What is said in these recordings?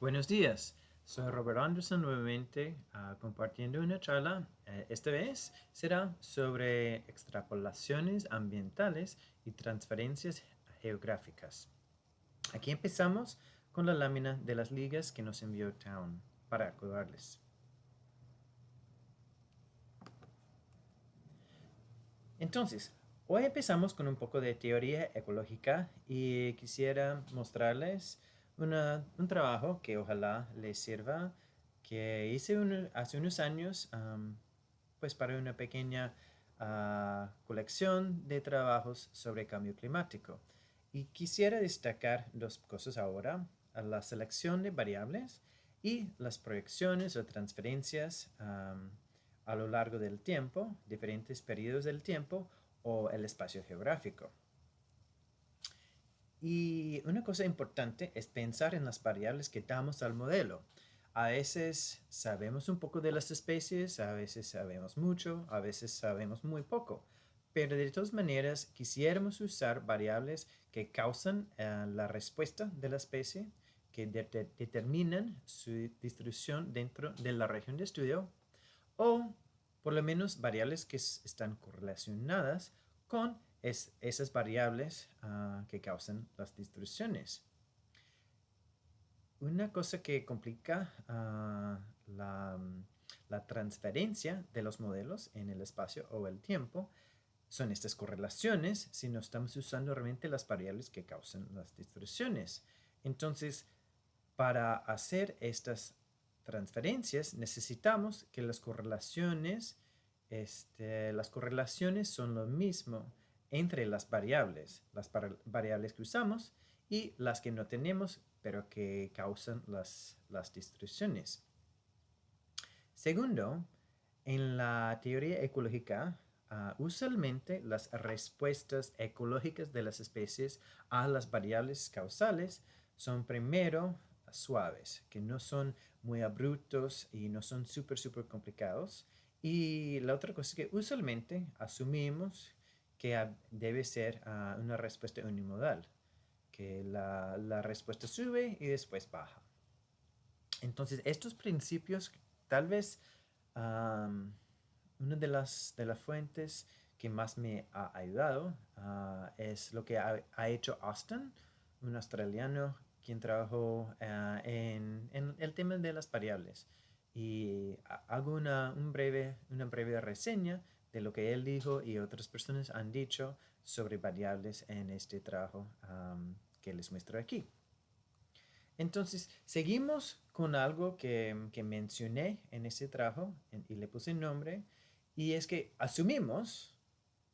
Buenos días, soy Robert Anderson nuevamente uh, compartiendo una charla. Uh, esta vez será sobre extrapolaciones ambientales y transferencias geográficas. Aquí empezamos con la lámina de las ligas que nos envió Town para acordarles. Entonces, hoy empezamos con un poco de teoría ecológica y quisiera mostrarles un trabajo que ojalá les sirva, que hice hace unos años, pues para una pequeña ah, colección de trabajos sobre cambio climático. Y quisiera destacar dos cosas ahora, la selección de variables y las proyecciones o transferencias a lo largo del tiempo, diferentes periodos del tiempo o el espacio geográfico. Y una cosa importante es pensar en las variables que damos al modelo. A veces sabemos un poco de las especies, a veces sabemos mucho, a veces sabemos muy poco. Pero de todas maneras quisiéramos usar variables que causan eh, la respuesta de la especie, que determinan su distribución dentro de la región de estudio, o por lo menos variables que están correlacionadas con es esas variables ah, que causan las distribuciones. Una cosa que complica ah, la, transferencia de los modelos en el espacio o el tiempo son estas correlaciones si no estamos usando realmente las variables que causan las distribuciones. Entonces, para hacer estas transferencias necesitamos que las correlaciones, este, las correlaciones son lo mismo entre las variables, las variables que usamos y las que no tenemos, pero que causan las, las distribuciones. Segundo, en la teoría ecológica, ah, usualmente las respuestas ecológicas de las especies a las variables causales son primero suaves, que no son muy abruptos y no son súper, súper complicados. Y la otra cosa es que usualmente asumimos que debe ser ah, una respuesta unimodal, que la, respuesta sube y después baja. Entonces, estos principios, tal vez una de las, de las fuentes que más me ha ayudado ah, es lo que ha, hecho Austin, un australiano quien trabajó ah, en, el tema de las variables. Y hago una, un breve, una breve reseña de lo que él dijo y otras personas han dicho sobre variables en este trabajo que les muestro aquí. Entonces, seguimos con algo que, mencioné en este trabajo y le puse nombre, y es que asumimos,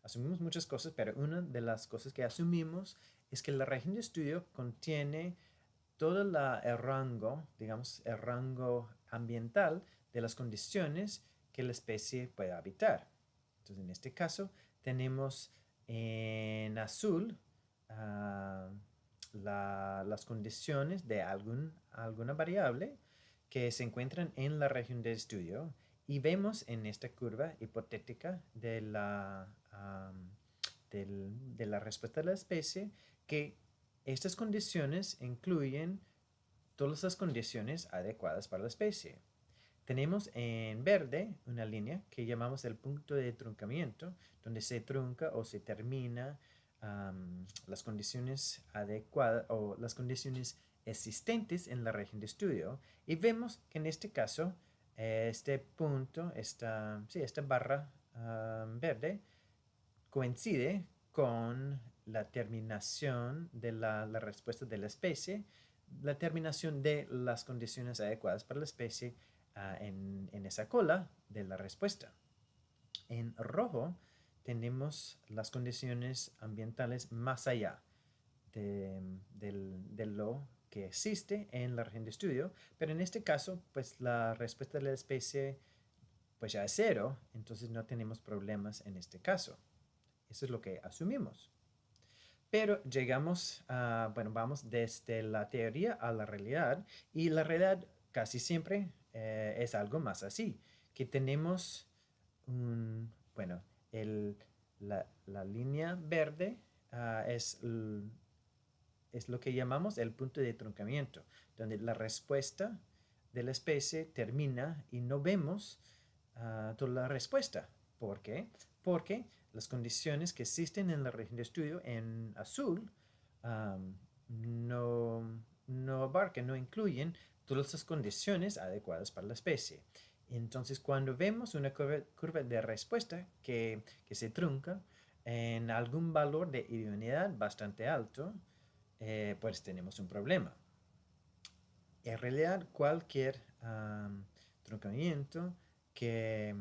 asumimos muchas cosas, pero una de las cosas que asumimos es que la región de estudio contiene todo el rango, digamos, el rango ambiental de las condiciones que la especie puede habitar. Entonces, en este caso, tenemos en azul ah, las condiciones de algún, alguna variable que se encuentran en la región de estudio y vemos en esta curva hipotética de la, de la respuesta de la especie que estas condiciones incluyen todas las condiciones adecuadas para la especie. Tenemos en verde una línea que llamamos el punto de truncamiento, donde se trunca o se termina las condiciones adecuadas o las condiciones existentes en la región de estudio. Y vemos que en este caso, este punto, esta, sí, esta barra verde, coincide con la terminación de la, la respuesta de la especie, la terminación de las condiciones adecuadas para la especie Ah, en, esa cola de la respuesta. En rojo tenemos las condiciones ambientales más allá de, lo que existe en la región de estudio, pero en este caso, pues la respuesta de la especie pues ya es cero, entonces no tenemos problemas en este caso. Eso es lo que asumimos. Pero llegamos a, bueno, vamos desde la teoría a la realidad y la realidad casi siempre eh, es algo más así, que tenemos un, bueno, el, la, línea verde ah, es es lo que llamamos el punto de truncamiento, donde la respuesta de la especie termina y no vemos ah, toda la respuesta. ¿Por qué? Porque las condiciones que existen en la región de estudio en azul no, no abarcan, no incluyen todas las condiciones adecuadas para la especie. Entonces, cuando vemos una curva, de respuesta que, se trunca en algún valor de idoneidad bastante alto, eh, pues tenemos un problema. En realidad, cualquier truncamiento que,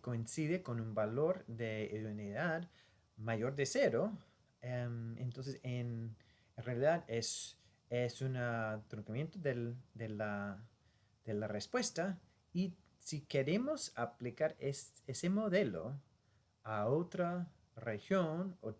coincide con un valor de idoneidad mayor de cero, em, entonces en, realidad es, es un truncamiento de, la, respuesta y si queremos aplicar ese modelo a otra región o,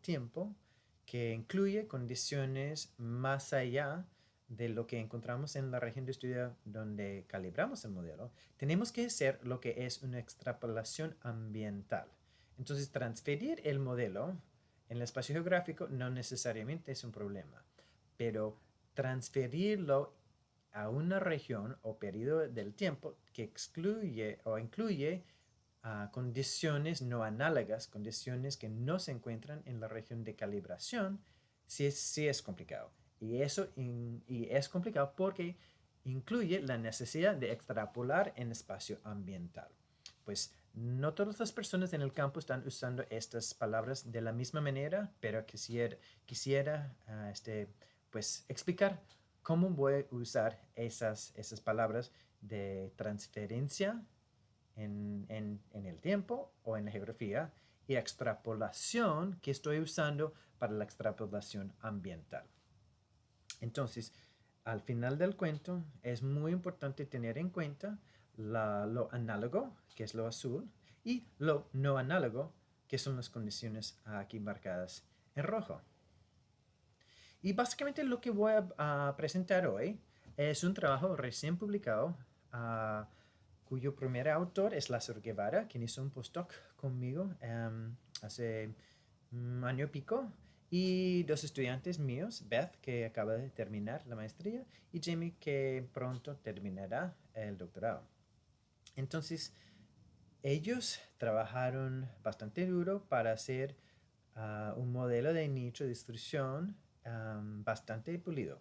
tiempo que incluye condiciones más allá de lo que encontramos en la región de estudio donde calibramos el modelo, tenemos que hacer lo que es una extrapolación ambiental. Entonces, transferir el modelo en el espacio geográfico no necesariamente es un problema, pero transferirlo a una región o periodo del tiempo que excluye o incluye ah, condiciones no análogas, condiciones que no se encuentran en la región de calibración, sí, sí es complicado. Y eso y es complicado porque incluye la necesidad de extrapolar en espacio ambiental. Pues no todas las personas en el campo están usando estas palabras de la misma manera, pero quisiera, quisiera ah, este, pues, explicar ¿Cómo voy a usar esas, esas palabras de transferencia en, el tiempo o en la geografía y extrapolación que estoy usando para la extrapolación ambiental? Entonces, al final del cuento es muy importante tener en cuenta lo análogo, que es lo azul, y lo no análogo, que son las condiciones aquí marcadas en rojo. Y básicamente lo que voy a, presentar hoy es un trabajo recién publicado ah, cuyo primer autor es Lázaro Guevara, quien hizo un postdoc conmigo em, hace un año y pico, y dos estudiantes míos, Beth, que acaba de terminar la maestría, y Jamie, que pronto terminará el doctorado. Entonces, ellos trabajaron bastante duro para hacer ah, un modelo de nicho de distribución bastante pulido.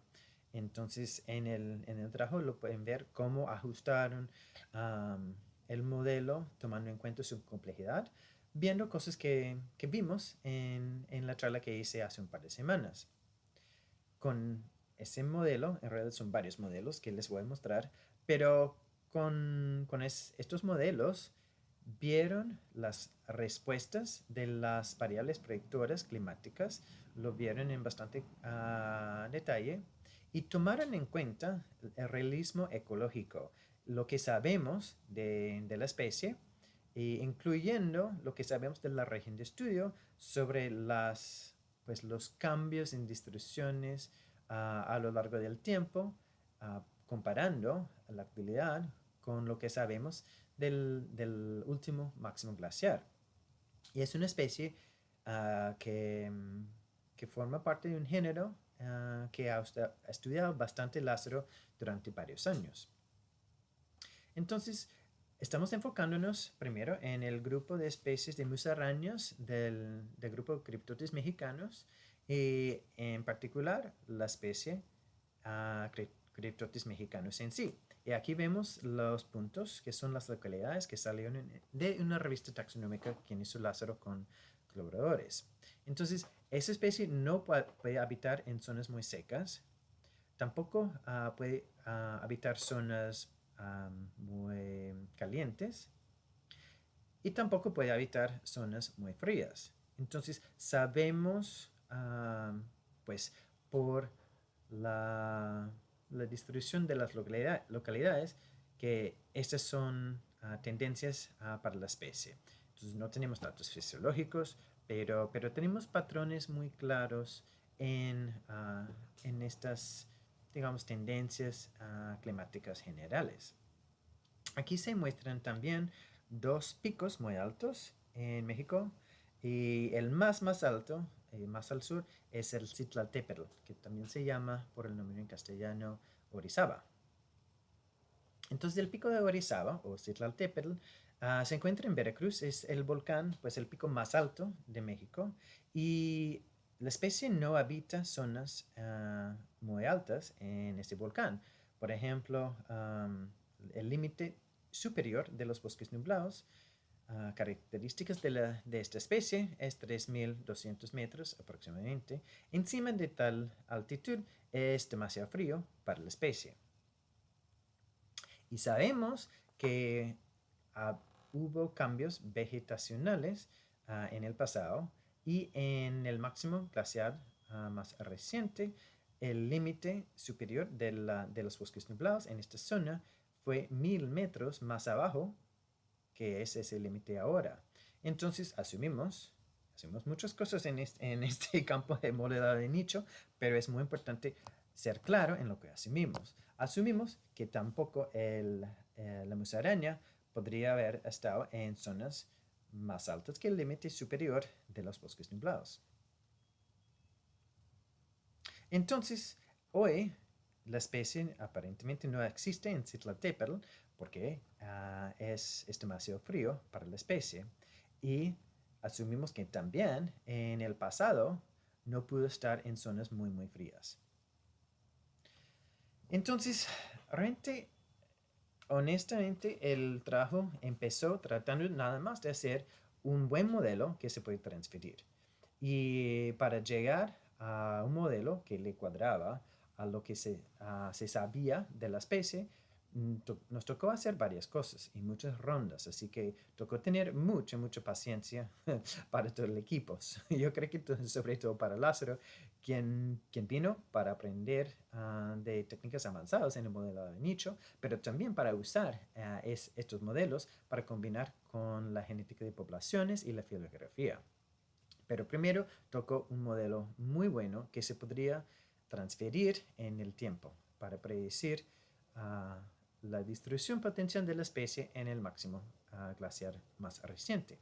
Entonces, en el, en el, trabajo lo pueden ver cómo ajustaron el modelo tomando en cuenta su complejidad, viendo cosas que, que vimos en, en, la charla que hice hace un par de semanas. Con ese modelo, en realidad son varios modelos que les voy a mostrar, pero con, con estos modelos vieron las respuestas de las variables predictoras climáticas lo vieron en bastante ah, detalle y tomaron en cuenta el realismo ecológico, lo que sabemos de, la especie, e incluyendo lo que sabemos de la región de estudio sobre las, pues, los cambios en distribuciones ah, a lo largo del tiempo, ah, comparando la actividad con lo que sabemos del, del último máximo glaciar. Y es una especie que que forma parte de un género ah, que ha estudiado bastante Lázaro durante varios años. Entonces, estamos enfocándonos primero en el grupo de especies de musarañas del, grupo Cryptotis mexicanos y en particular la especie uh, Cryptotis mexicanus en sí. Y aquí vemos los puntos que son las localidades que salieron de una revista taxonómica que hizo Lázaro con colaboradores. Entonces, esa especie no puede habitar en zonas muy secas, tampoco ah, puede ah, habitar zonas muy calientes y tampoco puede habitar zonas muy frías. Entonces sabemos, pues, por la, distribución de las localidades que estas son ah, tendencias para la especie. Entonces no tenemos datos fisiológicos, pero, pero tenemos patrones muy claros en, ah, en estas, digamos, tendencias ah, climáticas generales. Aquí se muestran también dos picos muy altos en México y el más más alto eh, más al sur, es el Citlaltépetl, que también se llama por el nombre en castellano Orizaba. Entonces el pico de Orizaba, o Citlaltépetl, uh, se encuentra en Veracruz, es el volcán, pues el pico más alto de México, y la especie no habita zonas ah, muy altas en este volcán. Por ejemplo, el límite superior de los bosques nublados, ah, características de, de, esta especie es 3.200 metros aproximadamente. Encima de tal altitud es demasiado frío para la especie. Y sabemos que ah, hubo cambios vegetacionales en el pasado y en el máximo glaciar ah, más reciente, el límite superior de, los bosques nublados en esta zona fue mil metros más abajo que es ese límite ahora. Entonces asumimos, asumimos muchas cosas en este, campo de modelo de nicho, pero es muy importante ser claro en lo que asumimos. Asumimos que tampoco el, eh, la musaraña podría haber estado en zonas más altas que el límite superior de los bosques nublados. Entonces, hoy la especie aparentemente no existe en Citlaltépetl porque ah, es, demasiado frío para la especie y asumimos que también en el pasado no pudo estar en zonas muy muy frías. Entonces, realmente honestamente, el trabajo empezó tratando nada más de hacer un buen modelo que se puede transferir. Y para llegar a un modelo que le cuadraba a lo que se, se sabía de la especie, Mm, nos tocó hacer varias cosas y muchas rondas, así que tocó tener mucha, mucha paciencia para todo el equipo. Yo creo que sobre todo para Lázaro, quien, quien vino para aprender ah, de técnicas avanzadas en el modelo de nicho, pero también para usar ah, es, estos modelos para combinar con la genética de poblaciones y la filografía. Pero primero tocó un modelo muy bueno que se podría transferir en el tiempo para predecir uh, la distribución potencial de la especie en el máximo glaciar más reciente.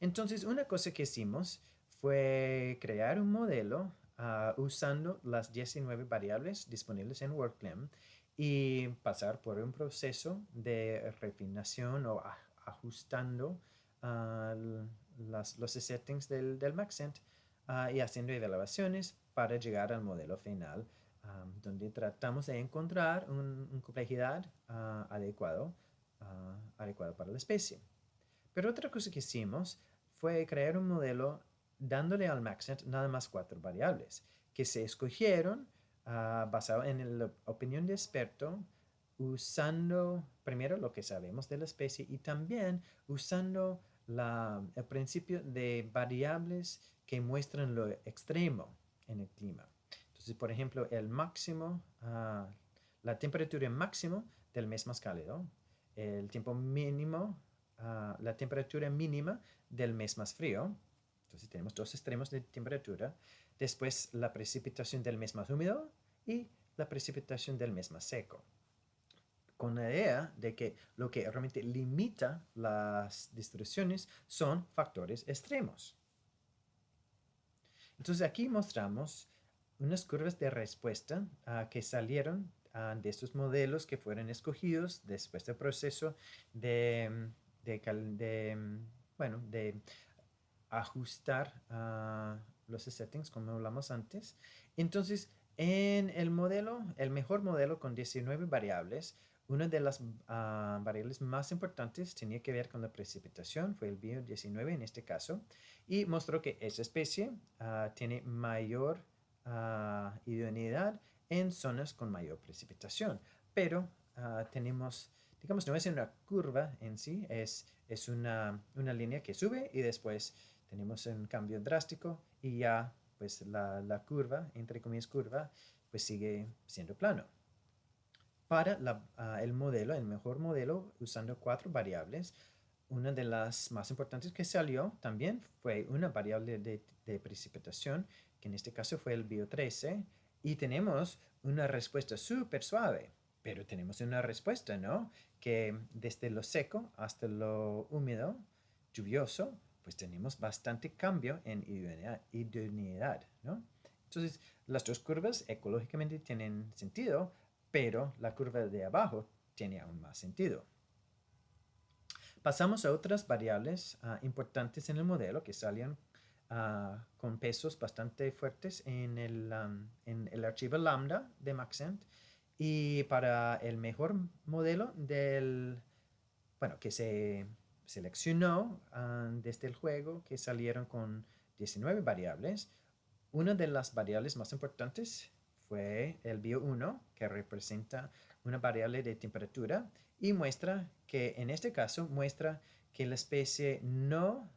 Entonces, una cosa que hicimos fue crear un modelo ah, usando las 19 variables disponibles en WorkClem y pasar por un proceso de refinación o ajustando ah, los settings del, del Maxent y haciendo evaluaciones para llegar al modelo final donde tratamos de encontrar una complejidad uh, adecuado, adecuado para la especie. Pero otra cosa que hicimos fue crear un modelo dándole al Maxent nada más cuatro variables que se escogieron basado en la opinión de experto usando primero lo que sabemos de la especie y también usando la, el principio de variables que muestran lo extremo en el clima por ejemplo, el máximo, ah, la temperatura máxima del mes más cálido, el tiempo mínimo, ah, la temperatura mínima del mes más frío. Entonces tenemos dos extremos de temperatura. Después la precipitación del mes más húmedo y la precipitación del mes más seco. Con la idea de que lo que realmente limita las distribuciones son factores extremos. Entonces aquí mostramos unas curvas de respuesta ah, que salieron ah, de estos modelos que fueron escogidos después del proceso de, de, bueno, de ajustar ah, los settings como hablamos antes. Entonces, en el modelo, el mejor modelo con 19 variables, una de las variables más importantes tenía que ver con la precipitación, fue el bio 19 en este caso, y mostró que esa especie tiene mayor idoneidad en zonas con mayor precipitación. Pero ah, tenemos, digamos, no es una curva en sí, es, es una, una, línea que sube y después tenemos un cambio drástico y ya pues la, la curva, entre comillas curva, pues sigue siendo plano. Para ah, el modelo, el mejor modelo, usando cuatro variables, una de las más importantes que salió también fue una variable de, de precipitación que en este caso fue el bio 13, y tenemos una respuesta súper suave, pero tenemos una respuesta, ¿no? Que desde lo seco hasta lo húmedo, lluvioso, pues tenemos bastante cambio en idoneidad, ¿no? Entonces, las dos curvas ecológicamente tienen sentido, pero la curva de abajo tiene aún más sentido. Pasamos a otras variables ah, importantes en el modelo que salían ah, con pesos bastante fuertes en el, en el archivo lambda de Maxent y para el mejor modelo del, bueno, que se seleccionó ah, desde el juego que salieron con 19 variables, una de las variables más importantes fue el bio1, que representa una variable de temperatura y muestra que, en este caso, muestra que la especie no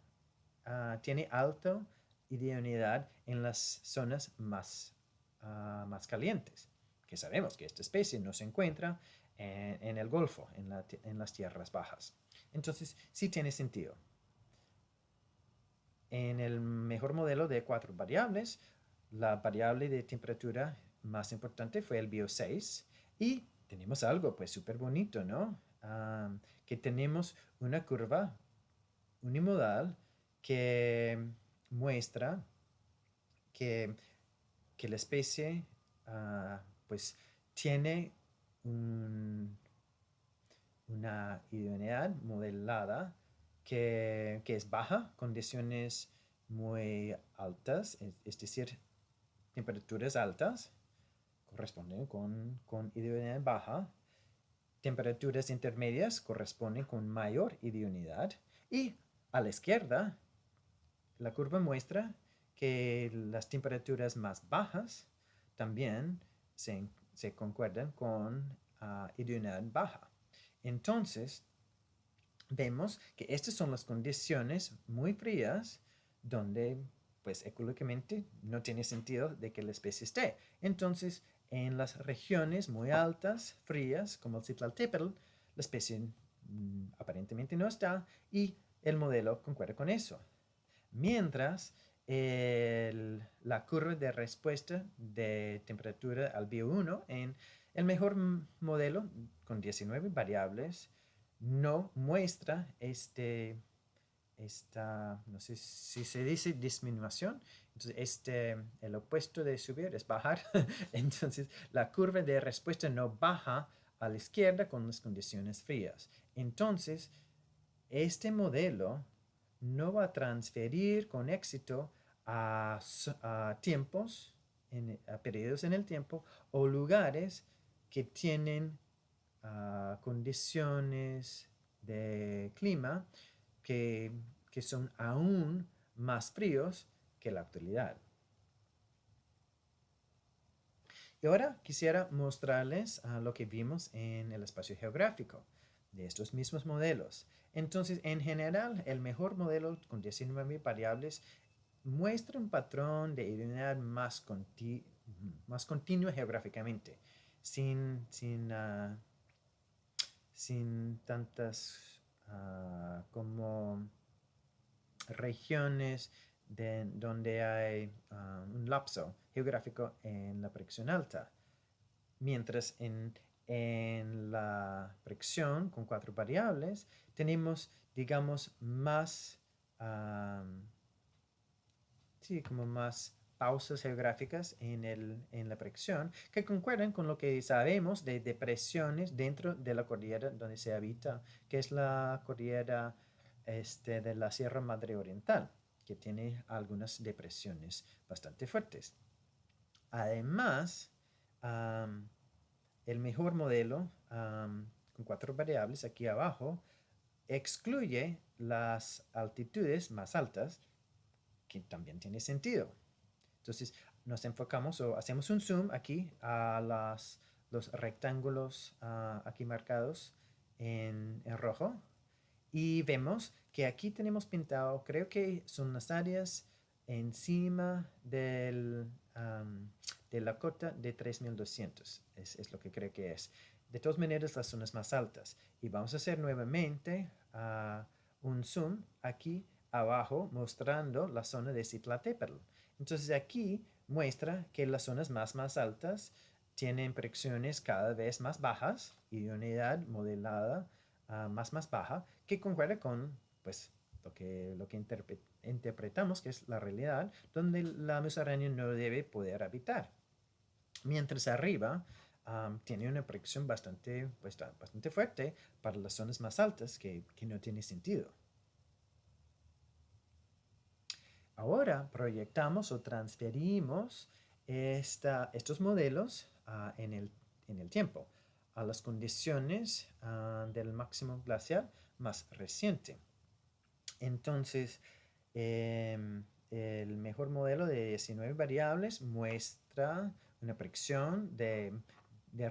ah, tiene alta idoneidad en las zonas más, ah, más calientes, que sabemos que esta especie no se encuentra en, el Golfo, en, en las tierras bajas. Entonces, sí tiene sentido. En el mejor modelo de cuatro variables, la variable de temperatura más importante fue el bio 6 y tenemos algo pues súper bonito, ¿no? que tenemos una curva unimodal que muestra que, la especie ah, pues tiene una idoneidad modelada que, es baja, condiciones muy altas, es, decir, temperaturas altas corresponden con, con idoneidad baja, temperaturas intermedias corresponden con mayor idoneidad y a la izquierda la curva muestra que las temperaturas más bajas también se, concuerdan con uh, idoneidad baja. Entonces, vemos que estas son las condiciones muy frías donde pues ecológicamente no tiene sentido de que la especie esté. Entonces, en las regiones muy altas, frías, como el Citlaltépetl, la especie mm, aparentemente no está y el modelo concuerda con eso. Mientras, la curva de respuesta de temperatura al bio 1 en el mejor modelo con 19 variables no muestra este, esta, no sé si se dice disminución, entonces este, el opuesto de subir es bajar, entonces la curva de respuesta no baja a la izquierda con las condiciones frías. Entonces, este modelo no va a transferir con éxito a, tiempos, a periodos en el tiempo o lugares que tienen condiciones de clima que, son aún más fríos que la actualidad. Y ahora quisiera mostrarles lo que vimos en el espacio geográfico de estos mismos modelos. Entonces, en general, el mejor modelo con 19 variables muestra un patrón de idoneidad más, más continuo geográficamente, sin, sin ah, sin tantas ah, como regiones de, donde hay ah, un lapso geográfico en la presión alta. Mientras en, la presión con cuatro variables tenemos, digamos, más, sí, como más pausas geográficas en, el, en la presión que concuerdan con lo que sabemos de depresiones dentro de la cordillera donde se habita, que es la cordillera este, de la Sierra Madre Oriental, que tiene algunas depresiones bastante fuertes. Además, el mejor modelo con cuatro variables aquí abajo excluye las altitudes más altas, que también tiene sentido. Entonces nos enfocamos o hacemos un zoom aquí a los rectángulos ah, aquí marcados en, rojo y vemos que aquí tenemos pintado, creo que son las áreas encima del, de la cota de 3200, es, es, lo que creo que es. De todas maneras, las zonas más altas. Y vamos a hacer nuevamente ah, un zoom aquí abajo mostrando la zona de Citlatépetl. Entonces aquí muestra que las zonas más, más altas tienen presiones cada vez más bajas y unidad modelada ah, más, más baja que concuerda con pues, lo que, lo que interpretamos que es la realidad, donde la musaraña no debe poder habitar. Mientras arriba tiene una proyección bastante, pues, bastante fuerte para las zonas más altas que, que no tiene sentido. Ahora proyectamos o transferimos estos modelos ah, en, el, en, el, tiempo a las condiciones ah, del máximo glacial más reciente. Entonces, em, el mejor modelo de 19 variables muestra una predicción de,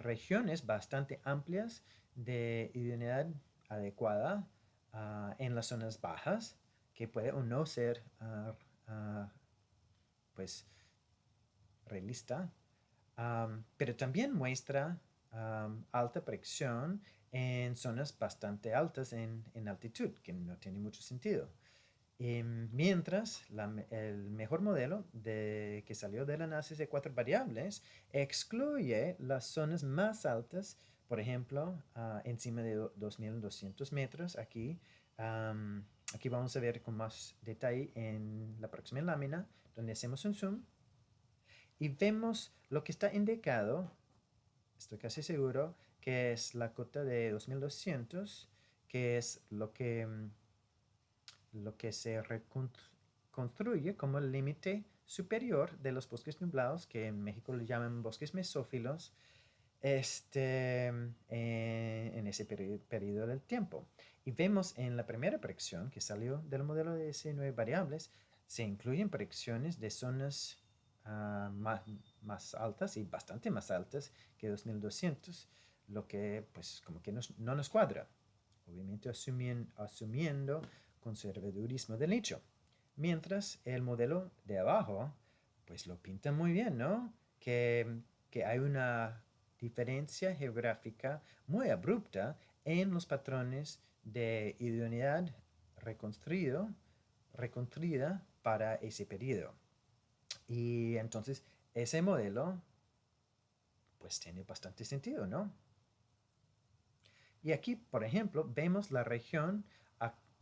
regiones bastante amplias de idoneidad adecuada ah, en las zonas bajas, que puede o no ser pues realista, pero también muestra alta presión en zonas bastante altas en, altitud, que no tiene mucho sentido. Em, mientras el mejor modelo de, que salió del análisis de cuatro variables excluye las zonas más altas, por ejemplo, ah, encima de 2.200 metros aquí. Aquí vamos a ver con más detalle en la próxima lámina, donde hacemos un zoom y vemos lo que está indicado, estoy casi seguro, que es la cota de 2200, que es lo que, mm, lo que se reconstruye como el límite superior de los bosques nublados, que en México le llaman bosques mesófilos, este, eh, en ese periodo, del tiempo. Y vemos en la primera predicción que salió del modelo de S9 variables, se incluyen predicciones de zonas Ah, más, altas y bastante más altas que 2200, lo que pues como que no nos cuadra, obviamente asumiendo conservadurismo del nicho. Mientras el modelo de abajo pues lo pinta muy bien, ¿no? Que, que hay una diferencia geográfica muy abrupta en los patrones de idoneidad reconstruido, reconstruida para ese periodo. Y entonces ese modelo pues tiene bastante sentido, ¿no? Y aquí, por ejemplo, vemos la región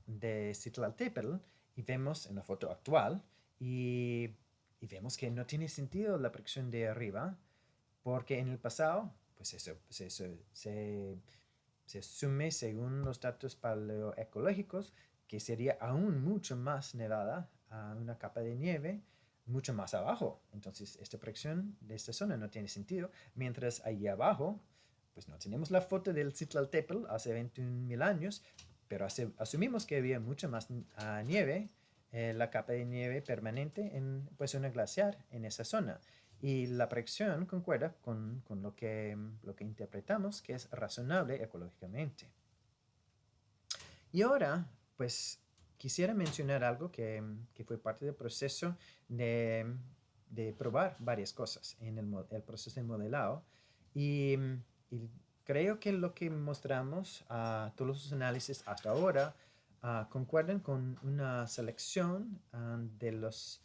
de Citlaltépetl y vemos en la foto actual y, vemos que no tiene sentido la presión de arriba porque en el pasado, pues eso, se, se asume según los datos paleoecológicos que sería aún mucho más nevada a una capa de nieve mucho más abajo. Entonces, esta proyección de esta zona no tiene sentido. Mientras ahí abajo, pues no tenemos la foto del Citlaltépetl hace 21.000 años, pero asumimos que había mucha más ah, nieve, eh, la capa de nieve permanente en pues una glaciar en esa zona. Y la proyección concuerda con, con lo, que, lo que interpretamos que es razonable ecológicamente. Y ahora, pues quisiera mencionar algo que, que fue parte del proceso de, de, probar varias cosas en el, el proceso de modelado. Y, creo que lo que mostramos a todos los análisis hasta ahora uh, concuerdan con una selección ah, de, los,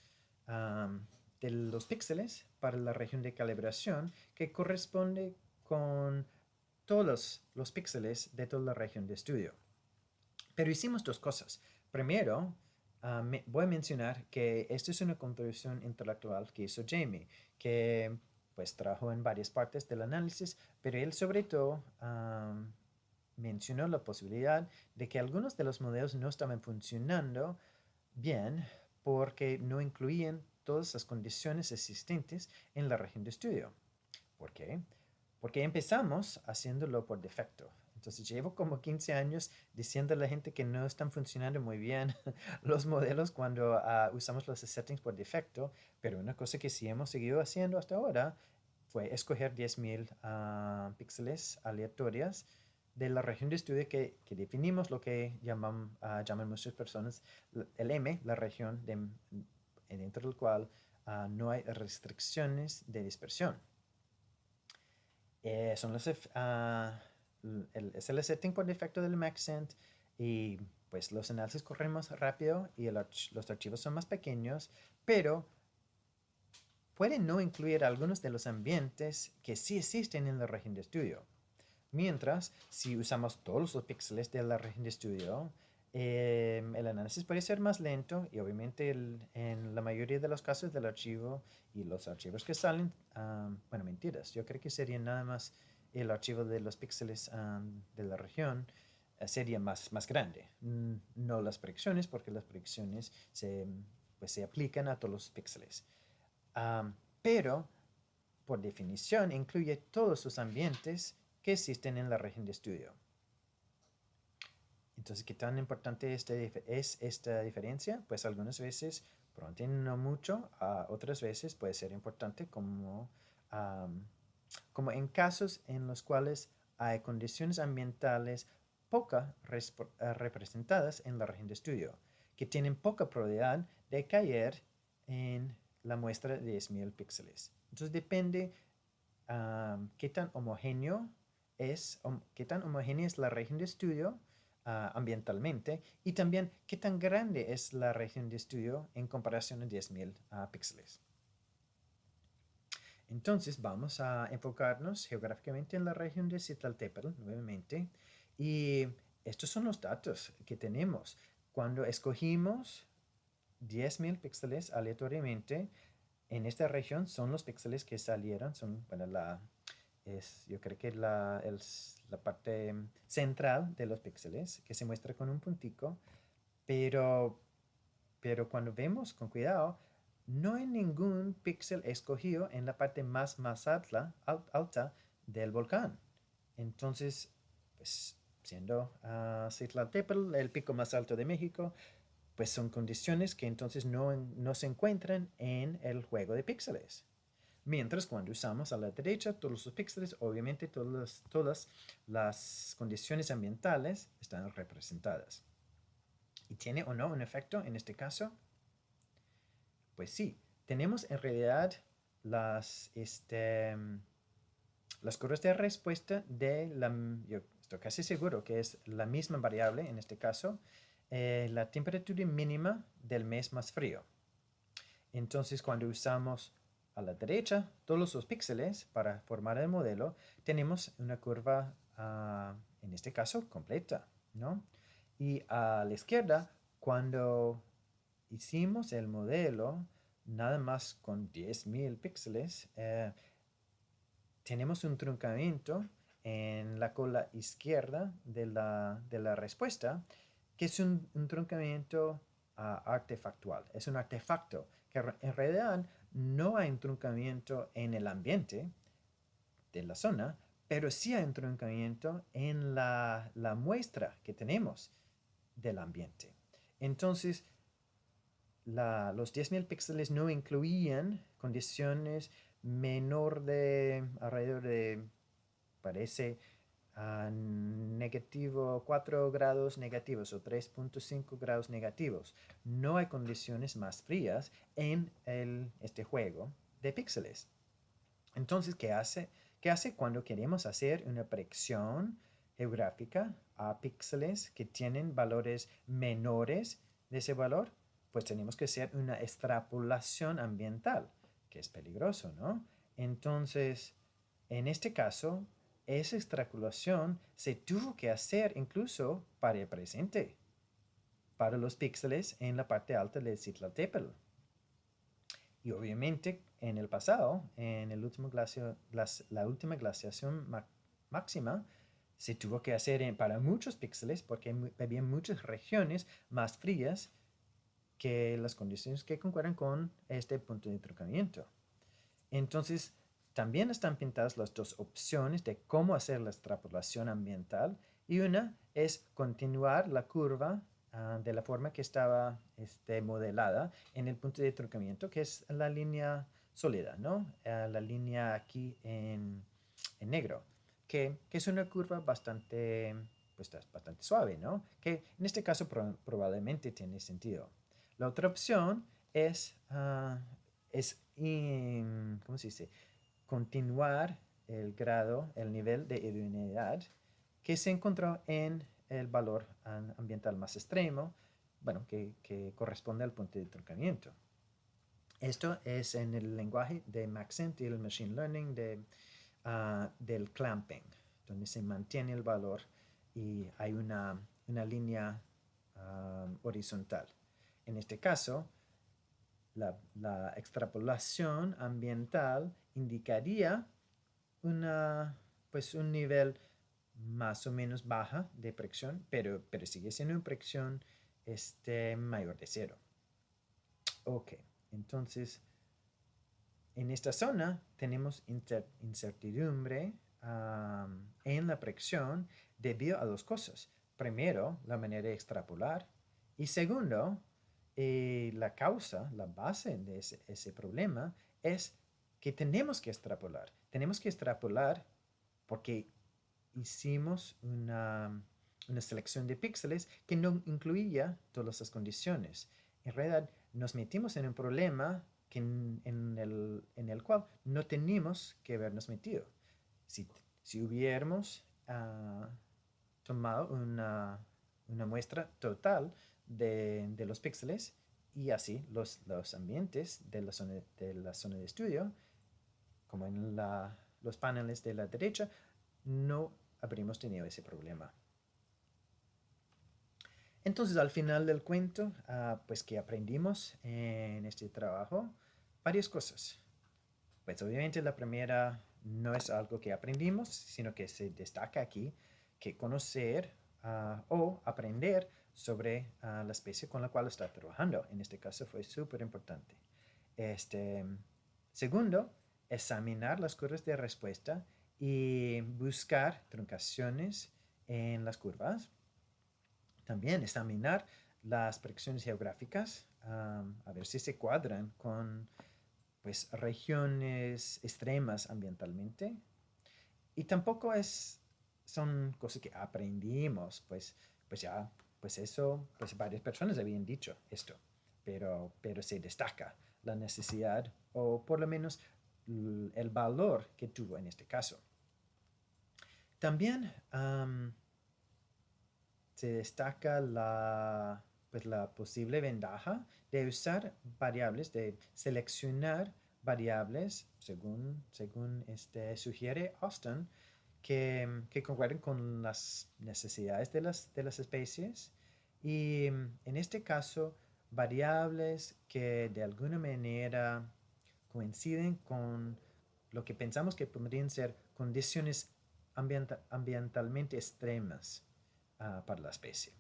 de los píxeles para la región de calibración que corresponde con todos los, píxeles de toda la región de estudio. Pero hicimos dos cosas. Primero, ah, voy a mencionar que esta es una contribución intelectual que hizo Jamie, que pues trabajó en varias partes del análisis, pero él sobre todo mencionó la posibilidad de que algunos de los modelos no estaban funcionando bien porque no incluían todas las condiciones existentes en la región de estudio. ¿Por qué? Porque empezamos haciéndolo por defecto. Entonces llevo como 15 años diciendo a la gente que no están funcionando muy bien los modelos cuando ah, usamos los settings por defecto, pero una cosa que sí hemos seguido haciendo hasta ahora fue escoger 10.000 ah, píxeles aleatorias de la región de estudio que, que definimos lo que llaman, ah, llaman muchas personas el M, la región de, dentro del cual no hay restricciones de dispersión. Eh, son los es el setting por defecto del Maxent y pues los análisis corren más rápido y los archivos son más pequeños, pero pueden no incluir algunos de los ambientes que sí existen en la región de estudio. Mientras, si usamos todos los píxeles de la región de estudio, em, el análisis puede ser más lento y obviamente en la mayoría de los casos del archivo y los archivos que salen, bueno, mentiras, yo creo que sería nada más el archivo de los píxeles de la región eh, sería más, más grande, no las proyecciones porque las proyecciones se, pues, se aplican a todos los píxeles. pero, por definición, incluye todos los ambientes que existen en la región de estudio. Entonces, ¿qué tan importante este es esta diferencia? Pues algunas veces, probablemente no mucho, otras veces puede ser importante como, como en casos en los cuales hay condiciones ambientales poca eh, representadas en la región de estudio, que tienen poca probabilidad de caer en la muestra de 10.000 píxeles. Entonces depende qué tan homogéneo es, qué tan homogénea es la región de estudio Ah, ambientalmente y también qué tan grande es la región de estudio en comparación a 10.000 ah, píxeles. Entonces vamos a enfocarnos geográficamente en la región de Citlal-Tepetl nuevamente y estos son los datos que tenemos. Cuando escogimos 10.000 píxeles aleatoriamente, en esta región son los píxeles que salieron, son, bueno, la, es, yo creo que la, la parte central de los píxeles, que se muestra con un puntico, pero, pero cuando vemos con cuidado, no hay ningún píxel escogido en la parte más, más alta, alta del volcán. Entonces, pues, siendo uh, el pico más alto de México, pues son condiciones que entonces no, no se encuentran en el juego de píxeles. Mientras cuando usamos a la derecha todos los píxeles, obviamente todas, todas las condiciones ambientales están representadas. ¿Y tiene o no un efecto en este caso? Pues sí, tenemos en realidad las, este, las curvas de respuesta de la, yo estoy casi seguro que es la misma variable en este caso, eh, la temperatura mínima del mes más frío. Entonces cuando usamos a la derecha, todos los píxeles para formar el modelo, tenemos una curva, ah, en este caso, completa, ¿no? Y a la izquierda, cuando hicimos el modelo, nada más con 10.000 píxeles, eh, tenemos un truncamiento en la cola izquierda de la, respuesta, que es un, truncamiento ah, artefactual. Es un artefacto que en realidad no hay truncamiento en el ambiente de la zona, pero sí hay truncamiento en la, muestra que tenemos del ambiente. Entonces, los 10.000 píxeles no incluían condiciones menor de alrededor de, parece, negativo 4 grados negativos o 3.5 grados negativos. No hay condiciones más frías en este juego de píxeles. Entonces, ¿qué hace? ¿qué hace cuando queremos hacer una predicción geográfica a píxeles que tienen valores menores de ese valor? Pues tenemos que hacer una extrapolación ambiental, que es peligroso, ¿no? Entonces, en este caso, esa extrapolación se tuvo que hacer incluso para el presente, para los píxeles en la parte alta del Tepetl. Y obviamente en el pasado, en la última glaciación máxima, se tuvo que hacer para muchos píxeles porque había muchas regiones más frías que las condiciones que concuerdan con este punto de truncamiento. Entonces, también están pintadas las dos opciones de cómo hacer la extrapolación ambiental y una es continuar la curva ah, de la forma que estaba este, modelada en el punto de truncamiento, que es la línea sólida, ¿no? Ah, la línea aquí en, negro, que, es una curva bastante, pues, bastante suave, ¿no? Que en este caso probablemente tiene sentido. La otra opción es, uh, es ¿cómo se dice? Continuar el grado, el nivel de idoneidad que se encontró en el valor ambiental más extremo, bueno, que, corresponde al punto de truncamiento. Esto es en el lenguaje de Maxent y el Machine Learning de, ah, del clamping, donde se mantiene el valor y hay una, una línea horizontal. En este caso, la, extrapolación ambiental indicaría una, pues un nivel más o menos baja de presión, pero, pero sigue siendo una presión este, mayor de cero. Ok, entonces en esta zona tenemos incertidumbre en la presión debido a dos cosas. Primero, la manera de extrapolar y segundo, eh, la causa, la base de ese, problema es que tenemos que extrapolar. Tenemos que extrapolar porque hicimos una, selección de píxeles que no incluía todas las condiciones. En realidad, nos metimos en un problema que en, el, cual no teníamos que habernos metido. Si, si hubiéramos ah, tomado una, una muestra total de, los píxeles y así los, los ambientes de la, zona, de la zona de estudio, como en los paneles de la derecha, no habríamos tenido ese problema. Entonces, al final del cuento, ah, pues que aprendimos en este trabajo varias cosas. Pues obviamente la primera no es algo que aprendimos, sino que se destaca aquí que conocer ah, o aprender sobre ah, la especie con la cual está trabajando. En este caso fue súper importante. Este, segundo, examinar las curvas de respuesta y buscar truncaciones en las curvas. También examinar las predicciones geográficas, a ver si se cuadran con pues, regiones extremas ambientalmente. Y tampoco es, son cosas que aprendimos, pues, pues ya pues eso, pues varias personas habían dicho esto, pero, pero se destaca la necesidad o por lo menos el valor que tuvo en este caso. También se destaca la, pues la posible ventaja de usar variables, de seleccionar variables, según, según este, sugiere Austin, que, que concuerden con las necesidades de las, de las especies y en este caso variables que de alguna manera coinciden con lo que pensamos que podrían ser condiciones ambientalmente extremas ah, para la especie.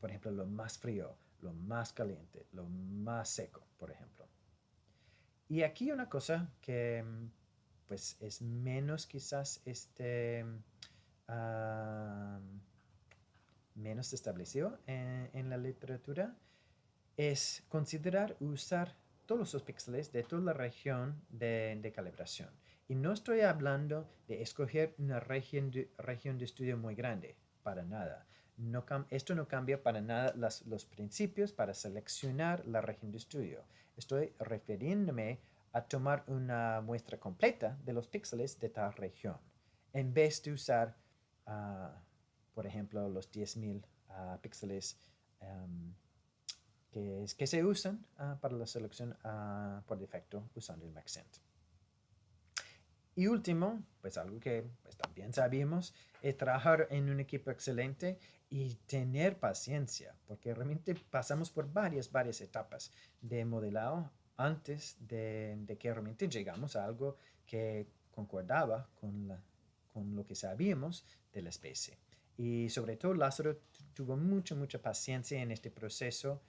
Por ejemplo, lo más frío, lo más caliente, lo más seco, por ejemplo. Y aquí una cosa que pues es menos quizás este, menos establecido en, la literatura es considerar usar todos los píxeles de toda la región de, calibración. Y no estoy hablando de escoger una región de, región de estudio muy grande, para nada. Esto no cambia para nada los principios para seleccionar la región de estudio. Estoy refiriéndome a tomar una muestra completa de los píxeles de tal región, en vez de usar, ah, por ejemplo, los 10.000 ah, píxeles em, que, que, se usan ah, para la selección por defecto usando el Maxent. Y último, pues algo que pues, también sabemos, es trabajar en un equipo excelente y tener paciencia, porque realmente pasamos por varias, varias etapas de modelado antes de, que realmente llegamos a algo que concordaba con, con lo que sabíamos de la especie. Y sobre todo Lázaro tuvo mucha, mucha paciencia en este proceso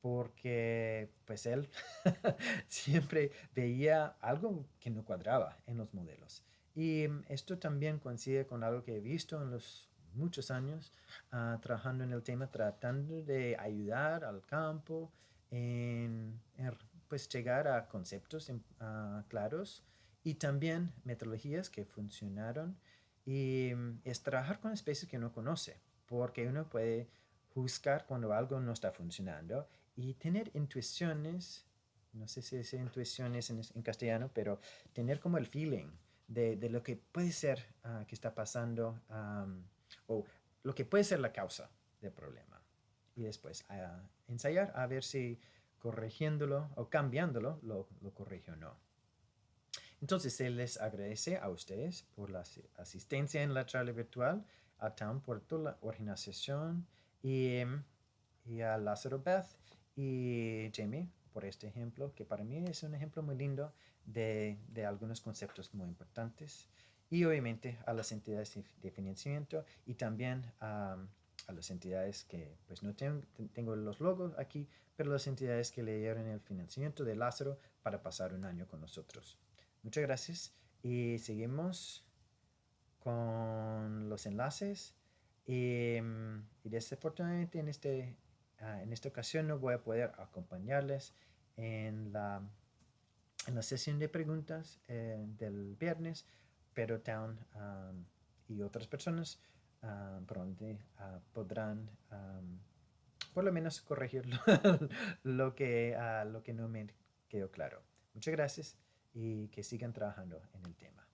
porque pues él siempre veía algo que no cuadraba en los modelos. Y esto también coincide con algo que he visto en los muchos años ah, trabajando en el tema, tratando de ayudar al campo en, en pues llegar a conceptos uh, claros y también metodologías que funcionaron y mm, es trabajar con especies que uno conoce porque uno puede juzgar cuando algo no está funcionando y tener intuiciones, no sé si es intuiciones en, castellano, pero tener como el feeling de, lo que puede ser uh, que está pasando o lo que puede ser la causa del problema. Y después uh, ensayar a ver si corrigiéndolo o cambiándolo, lo, lo corrige o no. Entonces, se les agradece a ustedes por la asistencia en la charla virtual, a TAM por toda la organización y, y a Lázaro Beth y Jamie por este ejemplo, que para mí es un ejemplo muy lindo de, de algunos conceptos muy importantes. Y obviamente a las entidades de financiamiento y también a, a las entidades que, pues no tengo, tengo los logos aquí, pero las entidades que le dieron el financiamiento de Lázaro para pasar un año con nosotros. Muchas gracias y seguimos con los enlaces. Y, y desafortunadamente en, este, uh, en esta ocasión no voy a poder acompañarles en la, en la sesión de preguntas eh, del viernes, pero Town um, y otras personas um, pronto uh, podrán um, por lo menos corregir lo, que, uh, lo que no me quedó claro. Muchas gracias y que sigan trabajando en el tema.